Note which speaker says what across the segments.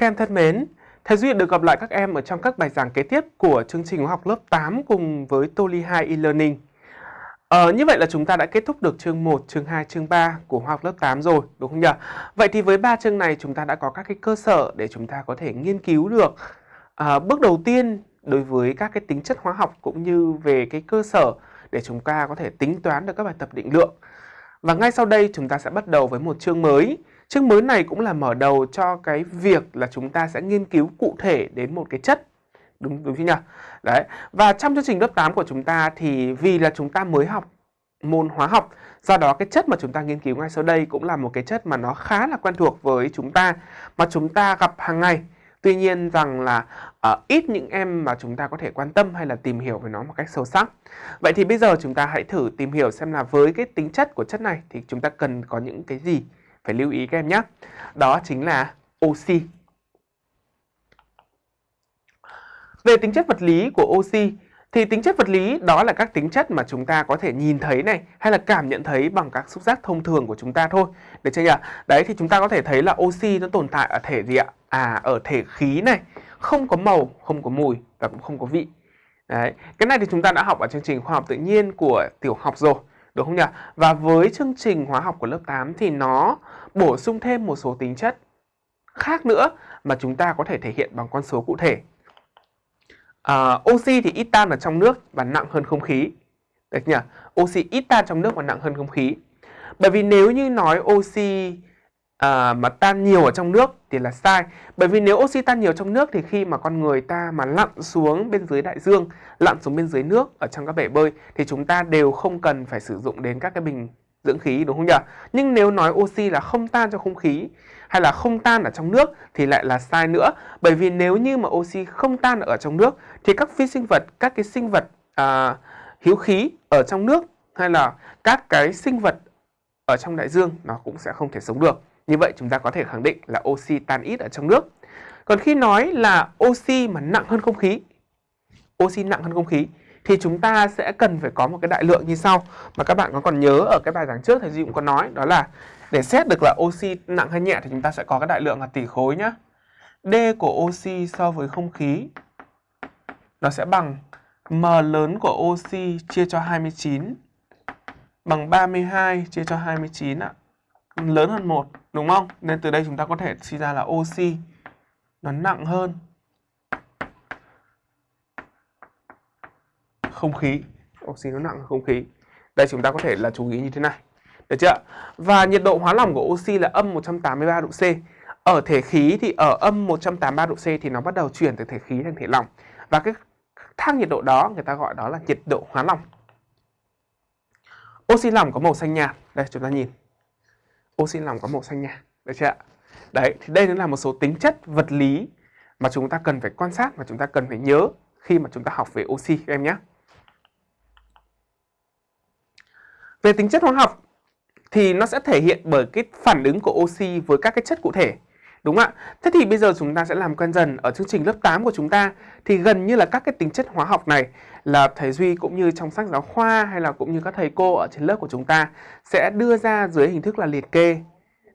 Speaker 1: Các em thân mến, Thầy duyên được gặp lại các em ở trong các bài giảng kế tiếp của chương trình học lớp 8 cùng với Toli 2 e-learning. Ờ, như vậy là chúng ta đã kết thúc được chương 1, chương 2, chương 3 của hóa học lớp 8 rồi, đúng không nhỉ? Vậy thì với ba chương này chúng ta đã có các cái cơ sở để chúng ta có thể nghiên cứu được à, bước đầu tiên đối với các cái tính chất hóa học cũng như về cái cơ sở để chúng ta có thể tính toán được các bài tập định lượng. Và ngay sau đây chúng ta sẽ bắt đầu với một chương mới. Chương mới này cũng là mở đầu cho cái việc là chúng ta sẽ nghiên cứu cụ thể đến một cái chất. Đúng đúng chưa nhỉ? Đấy. Và trong chương trình lớp 8 của chúng ta thì vì là chúng ta mới học môn hóa học, do đó cái chất mà chúng ta nghiên cứu ngay sau đây cũng là một cái chất mà nó khá là quen thuộc với chúng ta mà chúng ta gặp hàng ngày. Tuy nhiên rằng là uh, ít những em mà chúng ta có thể quan tâm hay là tìm hiểu về nó một cách sâu sắc. Vậy thì bây giờ chúng ta hãy thử tìm hiểu xem là với cái tính chất của chất này thì chúng ta cần có những cái gì phải lưu ý các em nhé. Đó chính là oxy. Về tính chất vật lý của oxy thì tính chất vật lý đó là các tính chất mà chúng ta có thể nhìn thấy này hay là cảm nhận thấy bằng các xúc giác thông thường của chúng ta thôi. Được chưa nhỉ? Đấy thì chúng ta có thể thấy là oxy nó tồn tại ở thể gì ạ? À ở thể khí này, không có màu, không có mùi và cũng không có vị. Đấy, cái này thì chúng ta đã học ở chương trình khoa học tự nhiên của tiểu học rồi, đúng không nhỉ? Và với chương trình hóa học của lớp 8 thì nó bổ sung thêm một số tính chất khác nữa mà chúng ta có thể thể hiện bằng con số cụ thể. À, oxy thì ít tan ở trong nước và nặng hơn không khí. Được nhỉ? Oxy ít tan trong nước và nặng hơn không khí. Bởi vì nếu như nói oxy à, mà tan nhiều ở trong nước thì là sai. Bởi vì nếu oxy tan nhiều trong nước thì khi mà con người ta mà lặn xuống bên dưới đại dương, lặn xuống bên dưới nước ở trong các bể bơi thì chúng ta đều không cần phải sử dụng đến các cái bình dưỡng khí đúng không nhỉ? Nhưng nếu nói oxy là không tan trong không khí hay là không tan ở trong nước thì lại là sai nữa. Bởi vì nếu như mà oxy không tan ở trong nước thì các phi sinh vật, các cái sinh vật à, hiếu khí ở trong nước hay là các cái sinh vật ở trong đại dương nó cũng sẽ không thể sống được. Như vậy chúng ta có thể khẳng định là oxy tan ít ở trong nước. Còn khi nói là oxy mà nặng hơn không khí, oxy nặng hơn không khí thì chúng ta sẽ cần phải có một cái đại lượng như sau mà các bạn có còn nhớ ở cái bài giảng trước thầy Duy cũng có nói, đó là để xét được là oxy nặng hay nhẹ thì chúng ta sẽ có cái đại lượng là tỷ khối nhá. D của oxy so với không khí, nó sẽ bằng M lớn của oxy chia cho 29 bằng 32 chia cho 29 ạ. Lớn hơn 1 đúng không? Nên từ đây chúng ta có thể suy ra là oxy nó nặng hơn không khí. Oxy nó nặng hơn không khí. Đây chúng ta có thể là chú ý như thế này. Được chưa? Và nhiệt độ hóa lỏng của oxy là âm 183 độ C. Ở thể khí thì ở âm 183 độ C thì nó bắt đầu chuyển từ thể khí thành thể lỏng. Và cái thang nhiệt độ đó người ta gọi đó là nhiệt độ hóa lỏng. Oxy lỏng có màu xanh nhạt. Đây chúng ta nhìn. Oxy lỏng có màu xanh nhạt. Được chưa? Đấy, thì đây là một số tính chất vật lý mà chúng ta cần phải quan sát và chúng ta cần phải nhớ khi mà chúng ta học về oxy các em nhé. Về tính chất hóa học thì nó sẽ thể hiện bởi cái phản ứng của oxy với các cái chất cụ thể. Đúng không ạ? Thế thì bây giờ chúng ta sẽ làm quen dần ở chương trình lớp 8 của chúng ta thì gần như là các cái tính chất hóa học này là thầy Duy cũng như trong sách giáo khoa hay là cũng như các thầy cô ở trên lớp của chúng ta sẽ đưa ra dưới hình thức là liệt kê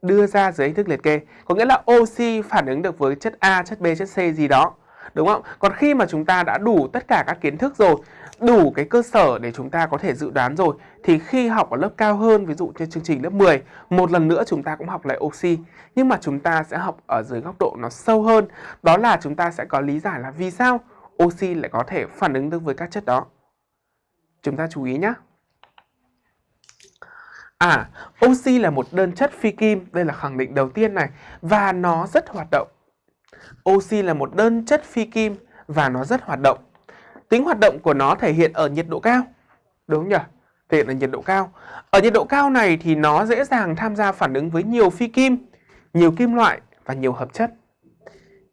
Speaker 1: đưa ra dưới hình thức liệt kê có nghĩa là oxy phản ứng được với chất A, chất B, chất C gì đó đúng không? Còn khi mà chúng ta đã đủ tất cả các kiến thức rồi đủ cái cơ sở để chúng ta có thể dự đoán rồi thì khi học ở lớp cao hơn ví dụ như chương trình lớp 10 một lần nữa chúng ta cũng học lại oxy. Nhưng mà chúng ta sẽ học ở dưới góc độ nó sâu hơn. Đó là chúng ta sẽ có lý giải là vì sao oxy lại có thể phản ứng được với các chất đó. Chúng ta chú ý nhé À, oxy là một đơn chất phi kim, đây là khẳng định đầu tiên này. Và nó rất hoạt động. Oxy là một đơn chất phi kim và nó rất hoạt động. Tính hoạt động của nó thể hiện ở nhiệt độ cao. Đúng không nhỉ? Thể hiện ở nhiệt độ cao. Ở nhiệt độ cao này thì nó dễ dàng tham gia phản ứng với nhiều phi kim, nhiều kim loại và nhiều hợp chất.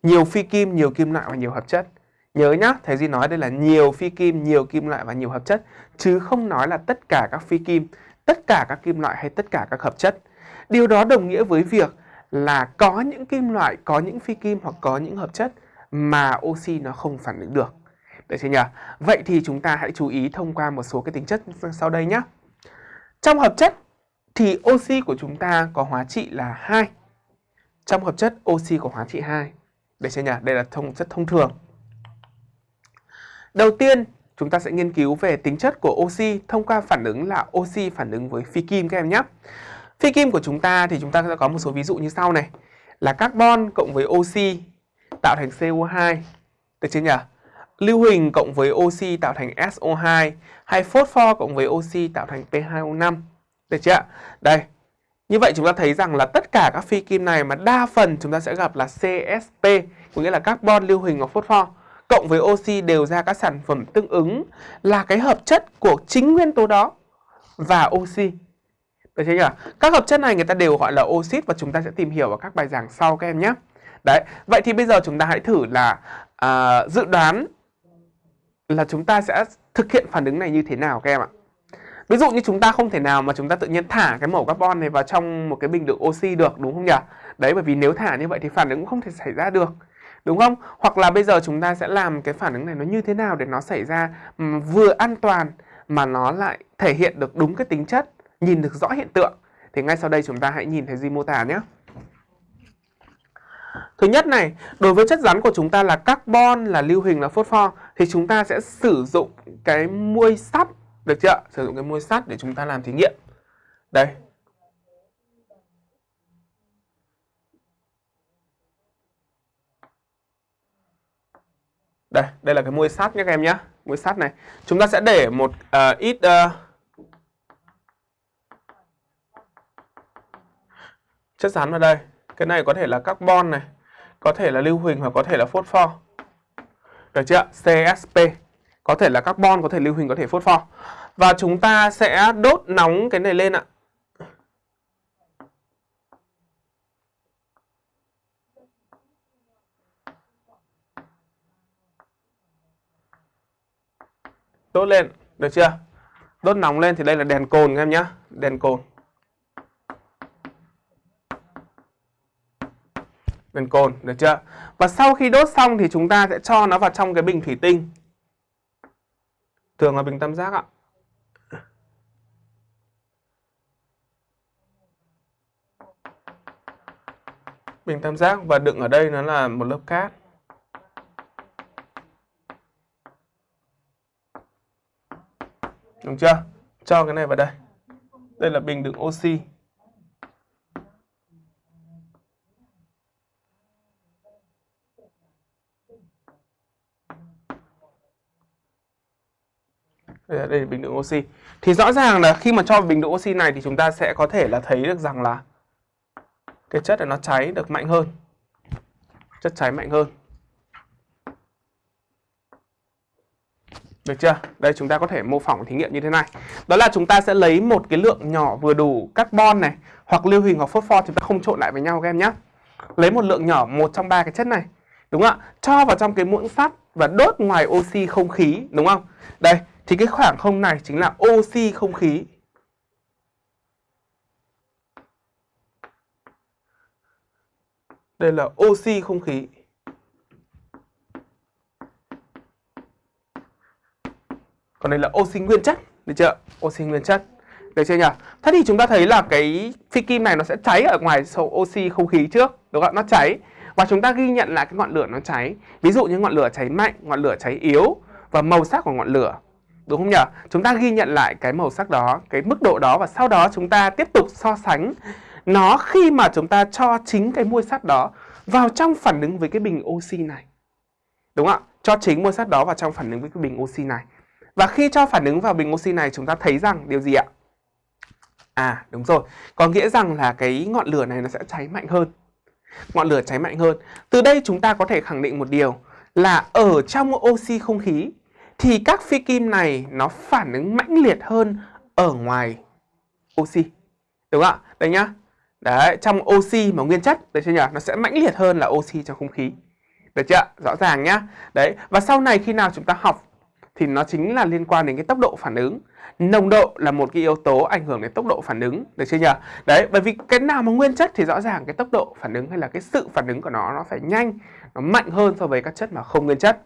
Speaker 1: Nhiều phi kim, nhiều kim loại và nhiều hợp chất. Nhớ nhá, thầy Duy nói đây là nhiều phi kim, nhiều kim loại và nhiều hợp chất chứ không nói là tất cả các phi kim, tất cả các kim loại hay tất cả các hợp chất. Điều đó đồng nghĩa với việc là có những kim loại, có những phi kim hoặc có những hợp chất mà oxy nó không phản ứng được. Được chưa nhỉ? Vậy thì chúng ta hãy chú ý thông qua một số cái tính chất sau đây nhé. Trong hợp chất thì oxy của chúng ta có hóa trị là 2. Trong hợp chất oxy có hóa trị 2. Để chưa nhỉ? Đây là thông chất thông thường. Đầu tiên, chúng ta sẽ nghiên cứu về tính chất của oxy thông qua phản ứng là oxy phản ứng với phi kim các em nhé. Phi kim của chúng ta thì chúng ta sẽ có một số ví dụ như sau này. Là carbon cộng với oxy tạo thành CO2. Được chưa nhỉ? Lưu huỳnh cộng với oxy tạo thành SO2 hay phosphor cộng với oxy tạo thành P2O5. Được chưa Đây. Như vậy chúng ta thấy rằng là tất cả các phi kim này mà đa phần chúng ta sẽ gặp là CSP, có nghĩa là carbon, lưu huỳnh và phosphor cộng với oxy đều ra các sản phẩm tương ứng là cái hợp chất của chính nguyên tố đó và oxy. Được chưa nhỉ? Các hợp chất này người ta đều gọi là oxit và chúng ta sẽ tìm hiểu ở các bài giảng sau các em nhé. Đấy, vậy thì bây giờ chúng ta hãy thử là à, dự đoán là chúng ta sẽ thực hiện phản ứng này như thế nào các em ạ. Ví dụ như chúng ta không thể nào mà chúng ta tự nhiên thả cái mẫu carbon này vào trong một cái bình đựng oxy được đúng không nhỉ? Đấy bởi vì nếu thả như vậy thì phản ứng cũng không thể xảy ra được. Đúng không? Hoặc là bây giờ chúng ta sẽ làm cái phản ứng này nó như thế nào để nó xảy ra vừa an toàn mà nó lại thể hiện được đúng cái tính chất, nhìn được rõ hiện tượng. Thì ngay sau đây chúng ta hãy nhìn thấy gì mô tả nhé. Thứ nhất này, đối với chất rắn của chúng ta là carbon, là lưu hình là phosphor thì chúng ta sẽ sử dụng cái muôi sắt, được chưa? Sử dụng cái muôi sắt để chúng ta làm thí nghiệm. Đây. Đây, đây là cái muôi sắt nhé các em nhé. Muôi sắt này. Chúng ta sẽ để một uh, ít uh, chất rắn vào đây. Cái này có thể là carbon này, có thể là lưu huỳnh hoặc có thể là phosphor. Được chưa? CSP. Có thể là carbon, có thể lưu huỳnh, có thể phosphor. Và chúng ta sẽ đốt nóng cái này lên ạ. Đốt lên, được chưa? Đốt nóng lên thì đây là đèn cồn các em nhé. Đèn cồn. Bên cồn, được chưa? Và sau khi đốt xong thì chúng ta sẽ cho nó vào trong cái bình thủy tinh. Thường là bình tam giác ạ. Bình tam giác và đựng ở đây nó là một lớp cát. Đúng chưa? Cho cái này vào đây. Đây là bình đựng oxy. Đây là bình đựng oxy thì rõ ràng là khi mà cho bình đựng oxy này thì chúng ta sẽ có thể là thấy được rằng là cái chất này nó cháy được mạnh hơn chất cháy mạnh hơn Được chưa? Đây chúng ta có thể mô phỏng thí nghiệm như thế này. Đó là chúng ta sẽ lấy một cái lượng nhỏ vừa đủ carbon này hoặc lưu huỳnh hoặc phosphor chúng ta không trộn lại với nhau các em nhé. Lấy một lượng nhỏ một trong ba cái chất này. Đúng không ạ? Cho vào trong cái muỗng sắt và đốt ngoài oxy không khí, đúng không? Đây, thì cái khoảng không này chính là oxy không khí. Đây là oxy không khí. Còn đây là oxy nguyên chất, được chưa? Oxy nguyên chất. Được chưa nhỉ? Thế thì chúng ta thấy là cái phi kim này nó sẽ cháy ở ngoài sổ oxy không khí trước, đúng không? Nó cháy và chúng ta ghi nhận lại cái ngọn lửa nó cháy. Ví dụ như ngọn lửa cháy mạnh, ngọn lửa cháy yếu và màu sắc của ngọn lửa Đúng không nhỉ? Chúng ta ghi nhận lại cái màu sắc đó, cái mức độ đó và sau đó chúng ta tiếp tục so sánh nó khi mà chúng ta cho chính cái môi sắt đó vào trong phản ứng với cái bình oxy này. Đúng không ạ? Cho chính môi sắt đó vào trong phản ứng với cái bình oxy này. Và khi cho phản ứng vào bình oxy này chúng ta thấy rằng điều gì ạ? À đúng rồi, có nghĩa rằng là cái ngọn lửa này nó sẽ cháy mạnh hơn. Ngọn lửa cháy mạnh hơn. Từ đây chúng ta có thể khẳng định một điều là ở trong oxy không khí thì các phi kim này nó phản ứng mãnh liệt hơn ở ngoài oxy. Đúng không ạ? Đây nhá. Đấy, trong oxy mà nguyên chất, đấy chưa nhỉ? Nó sẽ mãnh liệt hơn là oxy trong không khí. Được chưa? Rõ ràng nhá. Đấy, và sau này khi nào chúng ta học thì nó chính là liên quan đến cái tốc độ phản ứng. Nồng độ là một cái yếu tố ảnh hưởng đến tốc độ phản ứng, được chưa nhỉ? Đấy, bởi vì cái nào mà nguyên chất thì rõ ràng cái tốc độ phản ứng hay là cái sự phản ứng của nó nó phải nhanh, nó mạnh hơn so với các chất mà không nguyên chất.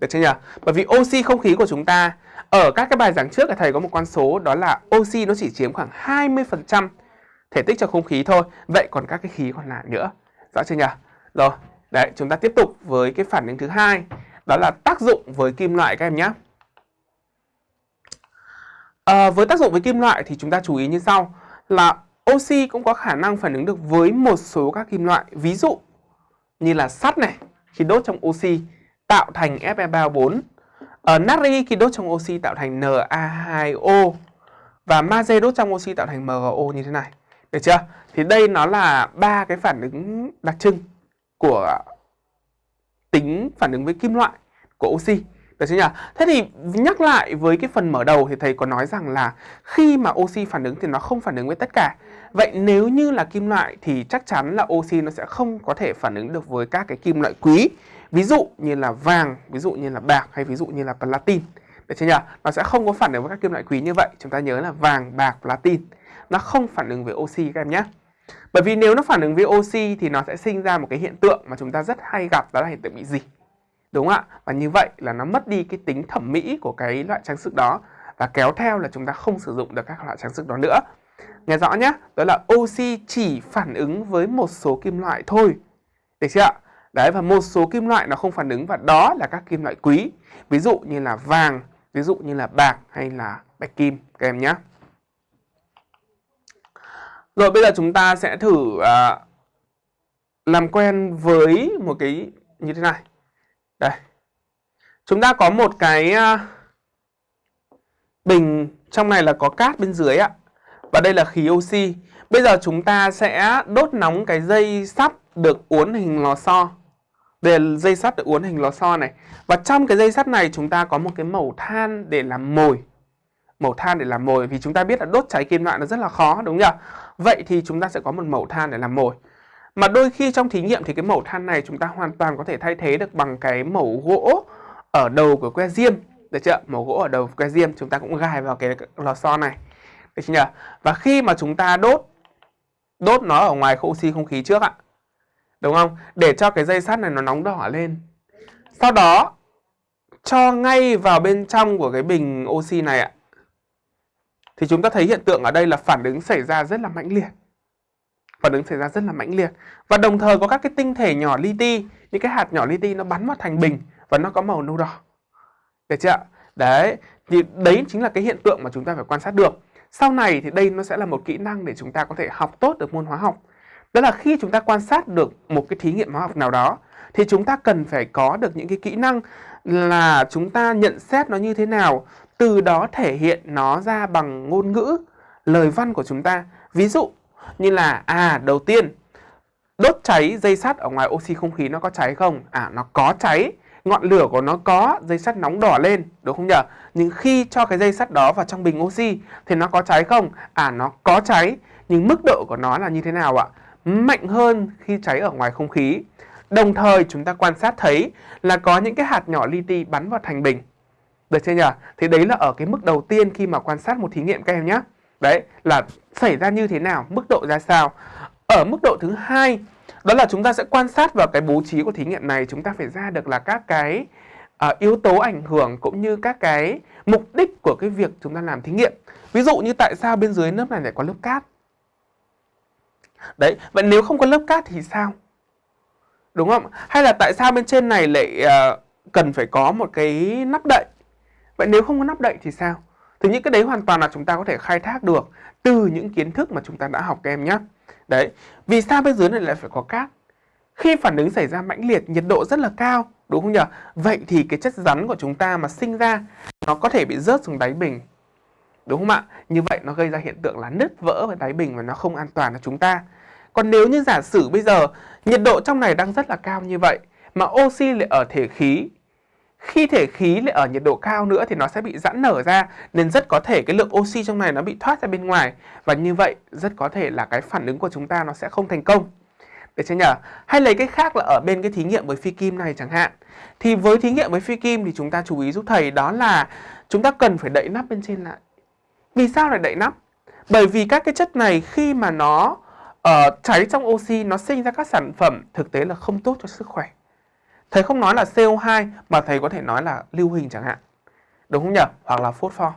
Speaker 1: Được chưa nhỉ? Bởi vì oxy không khí của chúng ta ở các cái bài giảng trước thầy có một con số đó là oxy nó chỉ chiếm khoảng 20% thể tích trong không khí thôi. Vậy còn các cái khí còn lại nữa. Rõ chưa nhỉ? Rồi, Đấy, chúng ta tiếp tục với cái phản ứng thứ hai, đó là tác dụng với kim loại các em nhé. À, với tác dụng với kim loại thì chúng ta chú ý như sau là oxy cũng có khả năng phản ứng được với một số các kim loại. Ví dụ như là sắt này, khi đốt trong oxy tạo thành Fe34. Ở natri khi đốt trong oxy tạo thành Na2O và magie đốt trong oxy tạo thành MgO như thế này. Được chưa? Thì đây nó là ba cái phản ứng đặc trưng của tính phản ứng với kim loại của oxy. Được chưa nhỉ? Thế thì nhắc lại với cái phần mở đầu thì thầy có nói rằng là khi mà oxy phản ứng thì nó không phản ứng với tất cả. Vậy nếu như là kim loại thì chắc chắn là oxy nó sẽ không có thể phản ứng được với các cái kim loại quý. Ví dụ như là vàng, ví dụ như là bạc hay ví dụ như là platin. Được chưa nhỉ? Nó sẽ không có phản ứng với các kim loại quý như vậy. Chúng ta nhớ là vàng, bạc, platin. Nó không phản ứng với oxy các em nhé. Bởi vì nếu nó phản ứng với oxy thì nó sẽ sinh ra một cái hiện tượng mà chúng ta rất hay gặp đó là hiện tượng bị gì. Đúng không ạ? Và như vậy là nó mất đi cái tính thẩm mỹ của cái loại trang sức đó và kéo theo là chúng ta không sử dụng được các loại trang sức đó nữa. Nghe rõ nhé, đó là oxy chỉ phản ứng với một số kim loại thôi. Được chưa ạ? Đấy và một số kim loại nó không phản ứng và đó là các kim loại quý. Ví dụ như là vàng, ví dụ như là bạc hay là bạch kim các em nhé. Rồi bây giờ chúng ta sẽ thử uh, làm quen với một cái như thế này. Đây. Chúng ta có một cái uh, bình trong này là có cát bên dưới ạ. Và đây là khí oxy. Bây giờ chúng ta sẽ đốt nóng cái dây sắt được uốn hình lò xo. Đây là dây sắt được uốn hình lò xo này. Và trong cái dây sắt này chúng ta có một cái mẩu than để làm mồi. Mẩu than để làm mồi, vì chúng ta biết là đốt cháy kim loại nó rất là khó, đúng không nhỉ? Vậy thì chúng ta sẽ có một mẩu than để làm mồi. Mà đôi khi trong thí nghiệm thì cái mẩu than này chúng ta hoàn toàn có thể thay thế được bằng cái mẩu gỗ ở đầu của que diêm. Được chưa? Mẩu gỗ ở đầu của que diêm, chúng ta cũng gài vào cái lò xo này. Được chưa nhỉ? Và khi mà chúng ta đốt đốt nó ở ngoài oxy không khí trước ạ. Đúng không? Để cho cái dây sắt này nó nóng đỏ lên. Sau đó cho ngay vào bên trong của cái bình oxy này ạ. Thì chúng ta thấy hiện tượng ở đây là phản ứng xảy ra rất là mãnh liệt. Phản ứng xảy ra rất là mãnh liệt. Và đồng thời có các cái tinh thể nhỏ li ti, những cái hạt nhỏ li ti nó bắn vào thành bình và nó có màu nâu đỏ. Được chưa ạ? Đấy, thì đấy chính là cái hiện tượng mà chúng ta phải quan sát được. Sau này thì đây nó sẽ là một kỹ năng để chúng ta có thể học tốt được môn hóa học. Đó là khi chúng ta quan sát được một cái thí nghiệm hóa học nào đó thì chúng ta cần phải có được những cái kỹ năng là chúng ta nhận xét nó như thế nào, từ đó thể hiện nó ra bằng ngôn ngữ, lời văn của chúng ta. Ví dụ như là à đầu tiên đốt cháy dây sắt ở ngoài oxy không khí nó có cháy không? À nó có cháy. Ngọn lửa của nó có dây sắt nóng đỏ lên đúng không nhỉ? Nhưng khi cho cái dây sắt đó vào trong bình oxy thì nó có cháy không? À nó có cháy. Nhưng mức độ của nó là như thế nào ạ? Mạnh hơn khi cháy ở ngoài không khí. Đồng thời chúng ta quan sát thấy là có những cái hạt nhỏ li ti bắn vào thành bình. Được chưa nhỉ? Thì đấy là ở cái mức đầu tiên khi mà quan sát một thí nghiệm các em nhé. Đấy là xảy ra như thế nào mức độ ra sao. Ở mức độ thứ hai đó là chúng ta sẽ quan sát vào cái bố trí của thí nghiệm này. Chúng ta phải ra được là các cái uh, yếu tố ảnh hưởng cũng như các cái mục đích của cái việc chúng ta làm thí nghiệm. Ví dụ như tại sao bên dưới lớp này lại có lớp cát? Đấy vậy nếu không có lớp cát thì sao đúng không hay là tại sao bên trên này lại uh, cần phải có một cái nắp đậy vậy nếu không có nắp đậy thì sao thì những cái đấy hoàn toàn là chúng ta có thể khai thác được từ những kiến thức mà chúng ta đã học các em nhé Đấy, vì sao bên dưới này lại phải có cát? Khi phản ứng xảy ra mãnh liệt, nhiệt độ rất là cao, đúng không nhỉ? Vậy thì cái chất rắn của chúng ta mà sinh ra nó có thể bị rớt xuống đáy bình. Đúng không ạ? Như vậy nó gây ra hiện tượng là nứt vỡ và đáy bình và nó không an toàn cho chúng ta. Còn nếu như giả sử bây giờ nhiệt độ trong này đang rất là cao như vậy, mà oxy lại ở thể khí, khi thể khí lại ở nhiệt độ cao nữa thì nó sẽ bị giãn nở ra, nên rất có thể cái lượng oxy trong này nó bị thoát ra bên ngoài và như vậy rất có thể là cái phản ứng của chúng ta nó sẽ không thành công. Được chưa nhỉ? Hay lấy cái khác là ở bên cái thí nghiệm với phi kim này chẳng hạn. Thì với thí nghiệm với phi kim thì chúng ta chú ý giúp thầy, đó là chúng ta cần phải đậy nắp bên trên lại. Vì sao lại đậy nắp? Bởi vì các cái chất này khi mà nó uh, cháy trong oxy nó sinh ra các sản phẩm thực tế là không tốt cho sức khỏe. Thầy không nói là CO2 mà thầy có thể nói là lưu huỳnh chẳng hạn. Đúng không nhỉ? Hoặc là phốt pho.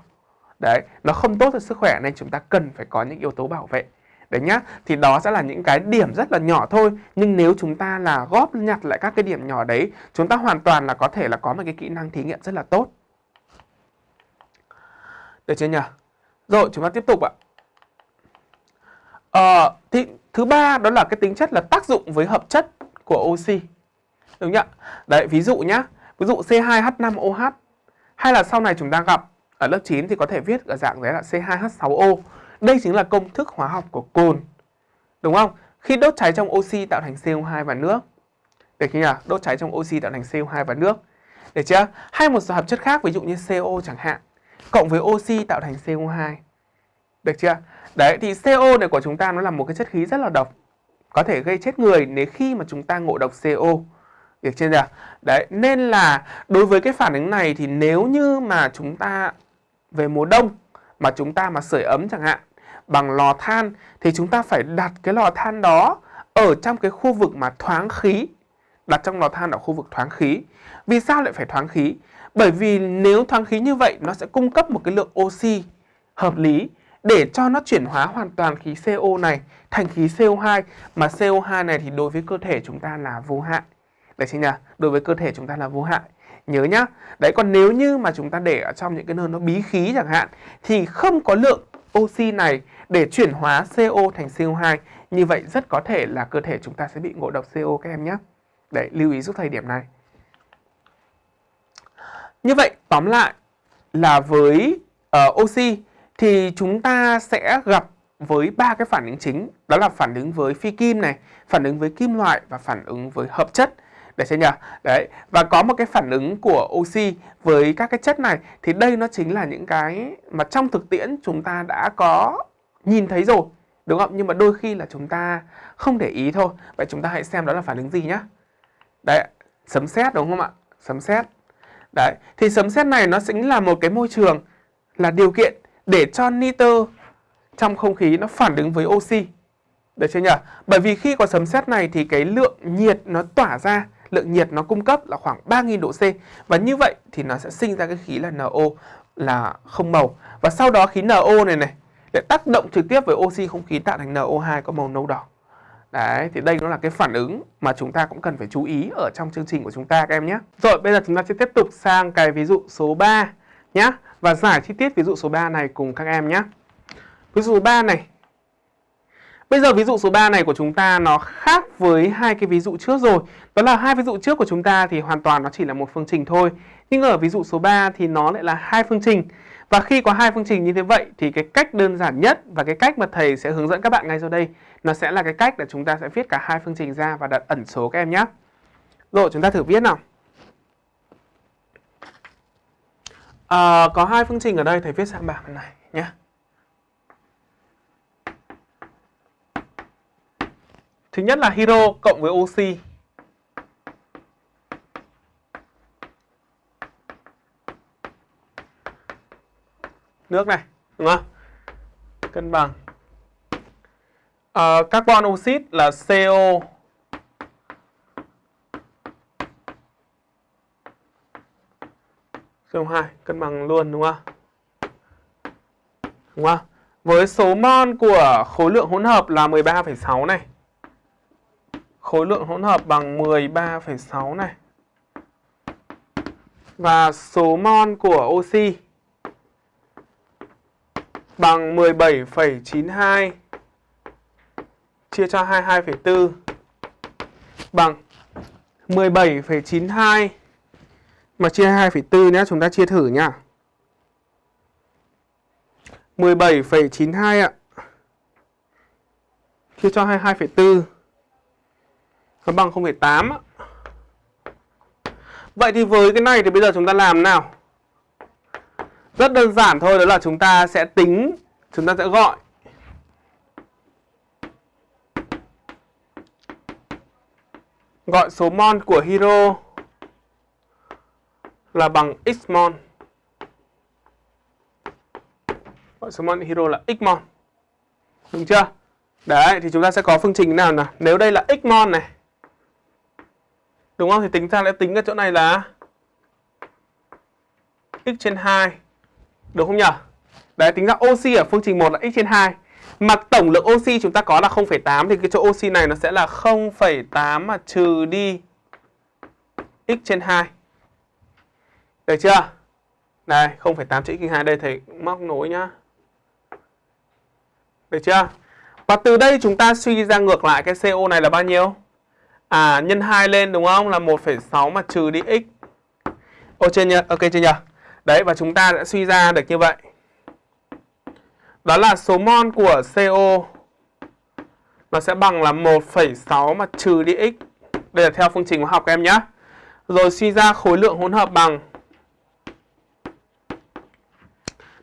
Speaker 1: Đấy, nó không tốt cho sức khỏe nên chúng ta cần phải có những yếu tố bảo vệ Đấy nhá, thì đó sẽ là những cái điểm rất là nhỏ thôi Nhưng nếu chúng ta là góp nhặt lại các cái điểm nhỏ đấy Chúng ta hoàn toàn là có thể là có một cái kỹ năng thí nghiệm rất là tốt Được chưa nhỉ? Rồi chúng ta tiếp tục ạ Ờ, thì thứ ba đó là cái tính chất là tác dụng với hợp chất của oxy Đúng nhỉ? Đấy, ví dụ nhá Ví dụ C2H5OH Hay là sau này chúng ta gặp ở lớp 9 thì có thể viết ở dạng đấy là C2H6O đây chính là công thức hóa học của cồn. Đúng không? Khi đốt cháy trong oxy tạo thành CO2 và nước. Được chưa nhỉ? Đốt cháy trong oxy tạo thành CO2 và nước. Được chưa? Hay một số hợp chất khác ví dụ như CO chẳng hạn. Cộng với oxy tạo thành CO2. Được chưa? Đấy thì CO này của chúng ta nó là một cái chất khí rất là độc. Có thể gây chết người nếu khi mà chúng ta ngộ độc CO. Được chưa nhỉ? Đấy, nên là đối với cái phản ứng này thì nếu như mà chúng ta về mùa đông mà chúng ta mà sưởi ấm chẳng hạn bằng lò than thì chúng ta phải đặt cái lò than đó ở trong cái khu vực mà thoáng khí. Đặt trong lò than ở khu vực thoáng khí. Vì sao lại phải thoáng khí? Bởi vì nếu thoáng khí như vậy nó sẽ cung cấp một cái lượng oxy hợp lý để cho nó chuyển hóa hoàn toàn khí CO này thành khí CO2 mà CO2 này thì đối với cơ thể chúng ta là vô hại. Đấy chính là đối với cơ thể chúng ta là vô hại. Nhớ nhá. Đấy còn nếu như mà chúng ta để ở trong những cái nơi nó bí khí chẳng hạn thì không có lượng oxy này để chuyển hóa CO thành CO2 như vậy rất có thể là cơ thể chúng ta sẽ bị ngộ độc CO các em nhé. Đấy, lưu ý giúp thầy điểm này. Như vậy, tóm lại là với uh, oxy thì chúng ta sẽ gặp với ba cái phản ứng chính, đó là phản ứng với phi kim này, phản ứng với kim loại và phản ứng với hợp chất. Để xem nhỉ? Đấy, và có một cái phản ứng của oxy với các cái chất này thì đây nó chính là những cái mà trong thực tiễn chúng ta đã có nhìn thấy rồi. Đúng không? Nhưng mà đôi khi là chúng ta không để ý thôi. Vậy chúng ta hãy xem đó là phản ứng gì nhá. Đấy, sấm sét đúng không ạ? Sấm sét. Đấy, thì sấm sét này nó chính là một cái môi trường là điều kiện để cho nitơ trong không khí nó phản ứng với oxy. Được chưa nhỉ? Bởi vì khi có sấm sét này thì cái lượng nhiệt nó tỏa ra lượng nhiệt nó cung cấp là khoảng 3000 độ C và như vậy thì nó sẽ sinh ra cái khí là NO là không màu và sau đó khí NO này này để tác động trực tiếp với oxy không khí tạo thành NO2 có màu nâu đỏ. Đấy, thì đây nó là cái phản ứng mà chúng ta cũng cần phải chú ý ở trong chương trình của chúng ta các em nhé. Rồi, bây giờ chúng ta sẽ tiếp tục sang cái ví dụ số 3 nhé và giải chi tiết ví dụ số 3 này cùng các em nhé. Ví dụ số 3 này Bây giờ ví dụ số 3 này của chúng ta nó khác với hai cái ví dụ trước rồi. Đó là hai ví dụ trước của chúng ta thì hoàn toàn nó chỉ là một phương trình thôi. Nhưng ở ví dụ số 3 thì nó lại là hai phương trình. Và khi có hai phương trình như thế vậy thì cái cách đơn giản nhất và cái cách mà thầy sẽ hướng dẫn các bạn ngay sau đây nó sẽ là cái cách để chúng ta sẽ viết cả hai phương trình ra và đặt ẩn số các em nhé. Rồi chúng ta thử viết nào. À, có hai phương trình ở đây thầy viết sang bảng này nhé. Thứ nhất là hero cộng với oxy. Nước này, đúng không? Cân bằng. À, carbon oxit là CO CO2 cân bằng luôn đúng không? Đúng không? Với số mol của khối lượng hỗn hợp là 13,6 này khối lượng hỗn hợp bằng 13,6 này. Và số mol của oxy bằng 17,92 chia cho 22,4 bằng 17,92 mà chia 2,4 nhé, chúng ta chia thử nhá. 17,92 ạ. Chia cho 22,4 nó bằng 0,8 Vậy thì với cái này thì bây giờ chúng ta làm nào? Rất đơn giản thôi, đó là chúng ta sẽ tính, chúng ta sẽ gọi gọi số mol của hero là bằng x mol. Gọi số mol hero là x mol. Đúng chưa? Đấy, thì chúng ta sẽ có phương trình nào nào? Nếu đây là x mol này Đúng không? Thì tính ra lại tính ở chỗ này là x trên 2 được không nhỉ? Đấy, tính ra oxy ở phương trình 1 là x trên 2. Mà tổng lượng oxy chúng ta có là 0,8 thì cái chỗ oxy này nó sẽ là 0,8 mà trừ đi x trên 2. Được chưa? Đây, 0,8 chữ x trên 2 đây thầy móc nối nhá. Được chưa? Và từ đây chúng ta suy ra ngược lại cái CO này là bao nhiêu? À, nhân 2 lên đúng không? Là 1,6 mà trừ đi x. Ok chưa nhỉ? Ok chưa nhỉ? Đấy, và chúng ta đã suy ra được như vậy. Đó là số mol của CO nó sẽ bằng là 1,6 mà trừ đi x. Đây là theo phương trình hóa học các em nhé. Rồi suy ra khối lượng hỗn hợp bằng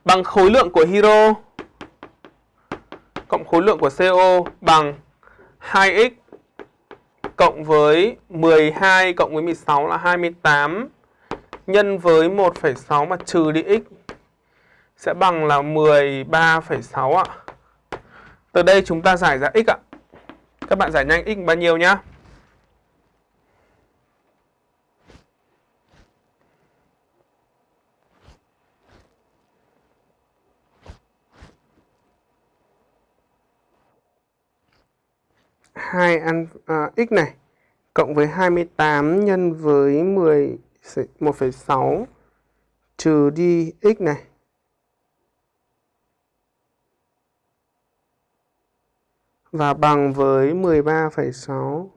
Speaker 1: bằng khối lượng của hydro cộng khối lượng của CO bằng 2x cộng với 12 cộng với 16 là 28 nhân với 1,6 mà trừ đi x sẽ bằng là 13,6 ạ. Từ đây chúng ta giải ra x ạ. Các bạn giải nhanh x bao nhiêu nhá? hai ăn à, x này cộng với 28 nhân với 10 1,6 trừ đi x này và bằng với 13,6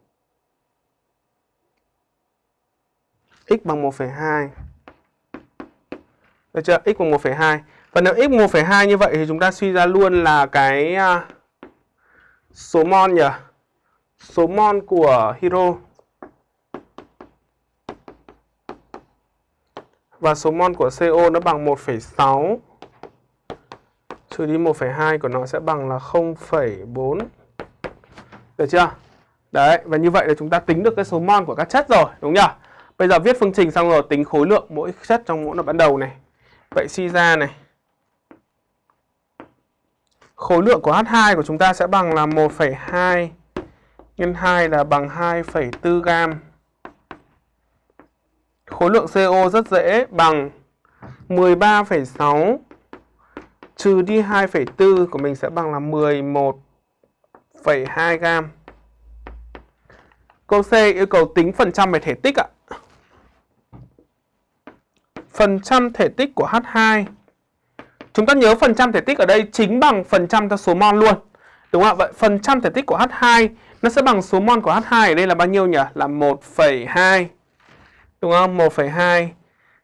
Speaker 1: x bằng 1,2 được chưa? x bằng 1,2 Và nếu x 1,2 như vậy thì chúng ta suy ra luôn là cái à, số mol nhỉ? Số mol của hydro và số mol của CO nó bằng 1,6 trừ đi 1,2 của nó sẽ bằng là 0,4 được chưa? Đấy, và như vậy là chúng ta tính được cái số mol của các chất rồi, đúng nhỉ? Bây giờ viết phương trình xong rồi tính khối lượng mỗi chất trong mỗi đoạn ban đầu này. Vậy suy ra này. Khối lượng của H2 của chúng ta sẽ bằng là 1,2 nhân 2 là bằng 2,4 gam. Khối lượng CO rất dễ bằng 13,6 trừ đi 2,4 của mình sẽ bằng là 11,2 gam. Câu C yêu cầu tính phần trăm về thể tích ạ. Phần trăm thể tích của H2 Chúng ta nhớ phần trăm thể tích ở đây chính bằng phần trăm cho số mol luôn. Đúng không ạ? Vậy phần trăm thể tích của H2 nó sẽ bằng số mol của H2 ở đây là bao nhiêu nhỉ? Là 1,2. Đúng không? 1,2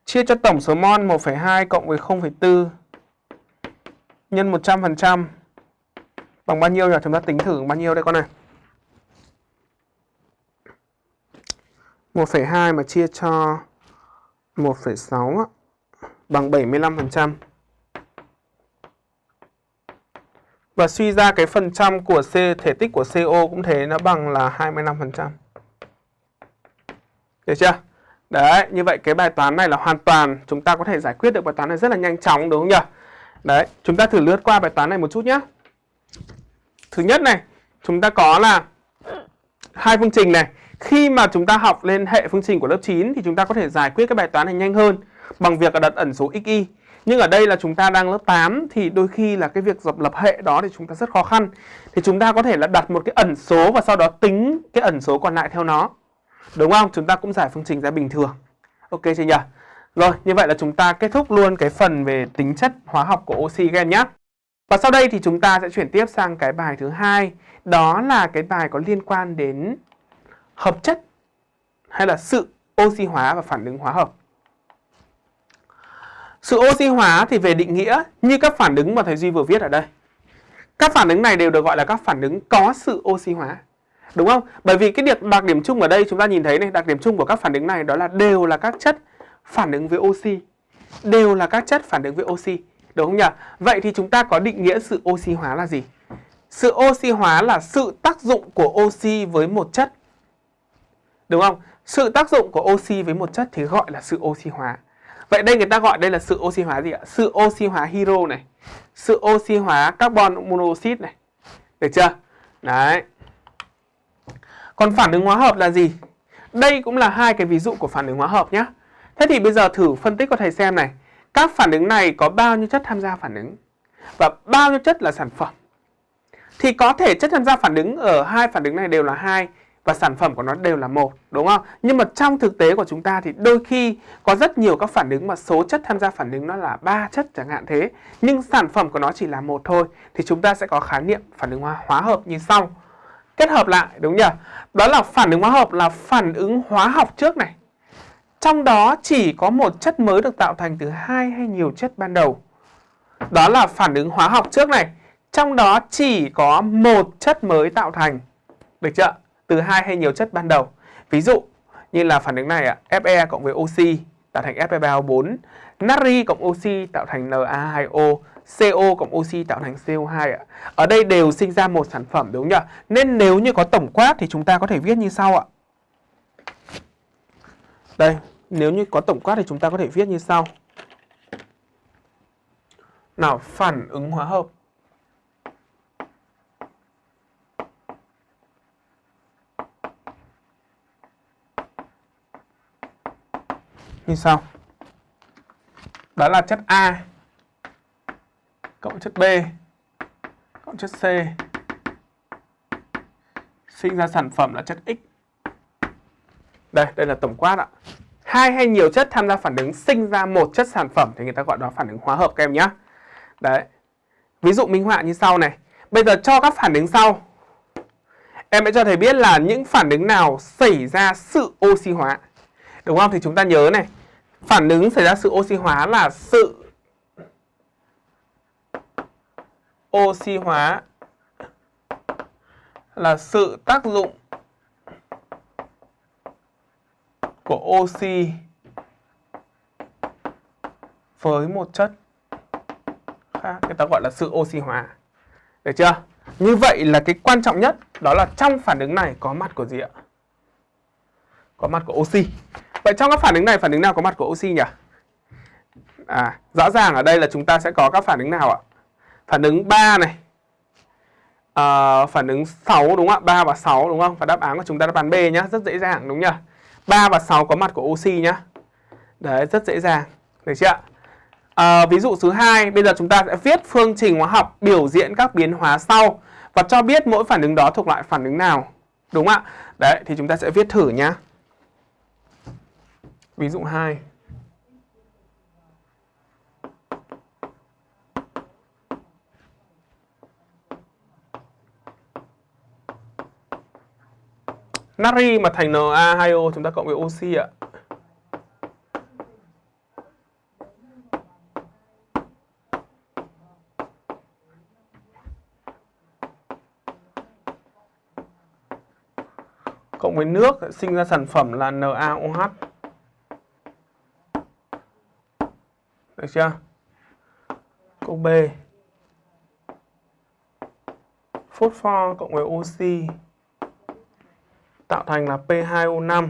Speaker 1: chia cho tổng số mol 1,2 cộng với 0,4 nhân 100% bằng bao nhiêu nhỉ? Chúng ta tính thử bao nhiêu đây con này. 1,2 mà chia cho 1,6 bằng 75%. Và suy ra cái phần trăm của C thể tích của CO cũng thế nó bằng là 25%. Được chưa? Đấy, như vậy cái bài toán này là hoàn toàn chúng ta có thể giải quyết được bài toán này rất là nhanh chóng đúng không nhỉ? Đấy, chúng ta thử lướt qua bài toán này một chút nhé. Thứ nhất này, chúng ta có là hai phương trình này. Khi mà chúng ta học lên hệ phương trình của lớp 9 thì chúng ta có thể giải quyết cái bài toán này nhanh hơn bằng việc là đặt ẩn số xy. Nhưng ở đây là chúng ta đang lớp 8 thì đôi khi là cái việc dập lập hệ đó thì chúng ta rất khó khăn. Thì chúng ta có thể là đặt một cái ẩn số và sau đó tính cái ẩn số còn lại theo nó. Đúng không? Chúng ta cũng giải phương trình ra bình thường. Ok chưa nhỉ? Rồi, như vậy là chúng ta kết thúc luôn cái phần về tính chất hóa học của oxy gen nhé. Và sau đây thì chúng ta sẽ chuyển tiếp sang cái bài thứ hai, đó là cái bài có liên quan đến hợp chất hay là sự oxy hóa và phản ứng hóa hợp. Sự oxy hóa thì về định nghĩa như các phản ứng mà thầy Duy vừa viết ở đây. Các phản ứng này đều được gọi là các phản ứng có sự oxy hóa. Đúng không? Bởi vì cái đặc, đặc điểm chung ở đây chúng ta nhìn thấy này, đặc điểm chung của các phản ứng này đó là đều là các chất phản ứng với oxy. Đều là các chất phản ứng với oxy. Đúng không nhỉ? Vậy thì chúng ta có định nghĩa sự oxy hóa là gì? Sự oxy hóa là sự tác dụng của oxy với một chất. Đúng không? Sự tác dụng của oxy với một chất thì gọi là sự oxy hóa. Vậy đây người ta gọi đây là sự oxy hóa gì ạ? Sự oxy hóa hydro này. Sự oxy hóa carbon monoxide này. Được chưa? Đấy. Còn phản ứng hóa hợp là gì? Đây cũng là hai cái ví dụ của phản ứng hóa hợp nhé. Thế thì bây giờ thử phân tích cho thầy xem này. Các phản ứng này có bao nhiêu chất tham gia phản ứng? Và bao nhiêu chất là sản phẩm? thì có thể chất tham gia phản ứng ở hai phản ứng này đều là hai và sản phẩm của nó đều là một đúng không? Nhưng mà trong thực tế của chúng ta thì đôi khi có rất nhiều các phản ứng mà số chất tham gia phản ứng nó là ba chất chẳng hạn thế, nhưng sản phẩm của nó chỉ là một thôi thì chúng ta sẽ có khái niệm phản ứng hóa, hóa hợp như sau. Kết hợp lại đúng nhỉ? Đó là phản ứng hóa học là phản ứng hóa học trước này. Trong đó chỉ có một chất mới được tạo thành từ hai hay nhiều chất ban đầu. Đó là phản ứng hóa học trước này. Trong đó chỉ có một chất mới tạo thành. Được chưa? từ hai hay nhiều chất ban đầu. Ví dụ như là phản ứng này ạ, Fe cộng với oxy tạo thành Fe3O4, natri cộng oxy tạo thành Na2O, CO cộng oxy tạo thành CO2 ạ. Ở đây đều sinh ra một sản phẩm đúng không nhỉ? Nên nếu như có tổng quát thì chúng ta có thể viết như sau ạ. Đây, nếu như có tổng quát thì chúng ta có thể viết như sau. Nào, phản ứng hóa hợp như sau. Đó là chất A cộng chất B cộng chất C sinh ra sản phẩm là chất X. Đây, đây là tổng quát ạ. Hai hay nhiều chất tham gia phản ứng sinh ra một chất sản phẩm thì người ta gọi đó phản ứng hóa hợp các em nhé. Đấy. Ví dụ minh họa như sau này. Bây giờ cho các phản ứng sau. Em sẽ cho thầy biết là những phản ứng nào xảy ra sự oxy hóa. Đúng không? Thì chúng ta nhớ này, phản ứng xảy ra sự oxy hóa là sự oxy hóa là sự tác dụng của oxy với một chất khác người ta gọi là sự oxy hóa được chưa như vậy là cái quan trọng nhất đó là trong phản ứng này có mặt của gì ạ có mặt của oxy Vậy trong các phản ứng này phản ứng nào có mặt của oxy nhỉ? À, rõ ràng ở đây là chúng ta sẽ có các phản ứng nào ạ? Phản ứng 3 này. À, phản ứng 6 đúng không ạ? 3 và 6 đúng không? Và đáp án của chúng ta đáp án B nhá, rất dễ dàng đúng nhỉ? 3 và 6 có mặt của oxy nhá. Đấy, rất dễ dàng. Được chưa À, ví dụ thứ hai, bây giờ chúng ta sẽ viết phương trình hóa học biểu diễn các biến hóa sau và cho biết mỗi phản ứng đó thuộc loại phản ứng nào. Đúng ạ? Đấy, thì chúng ta sẽ viết thử nhá. Ví dụ 2. Natri mà thành Na2O chúng ta cộng với oxy ạ. Cộng với nước, sinh ra sản phẩm là NaOH. Được chưa? Câu B. Phốt pho cộng với oxy tạo thành là P2O5.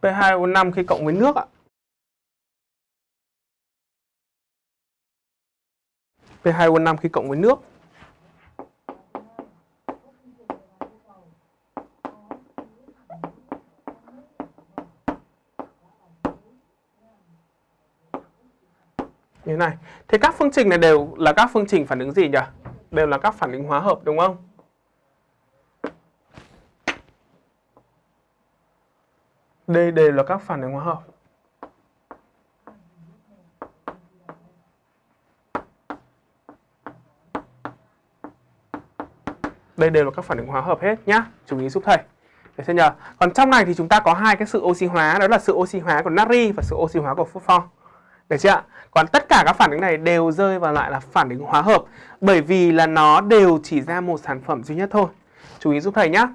Speaker 1: P2O5 khi cộng với nước ạ. P2O5 khi cộng với nước. Như thế này. Thế các phương trình này đều là các phương trình phản ứng gì nhỉ? Đều là các phản ứng hóa hợp đúng không? Đây đều là các phản ứng hóa hợp. Đây đều là các phản ứng hóa hợp hết nhá. Chú ý giúp thầy. Được chưa nhờ? Còn trong này thì chúng ta có hai cái sự oxy hóa, đó là sự oxy hóa của natri và sự oxy hóa của phosphor. Được chưa ạ? Còn tất cả các phản ứng này đều rơi vào loại là phản ứng hóa hợp, bởi vì là nó đều chỉ ra một sản phẩm duy nhất thôi. Chú ý giúp thầy nhé.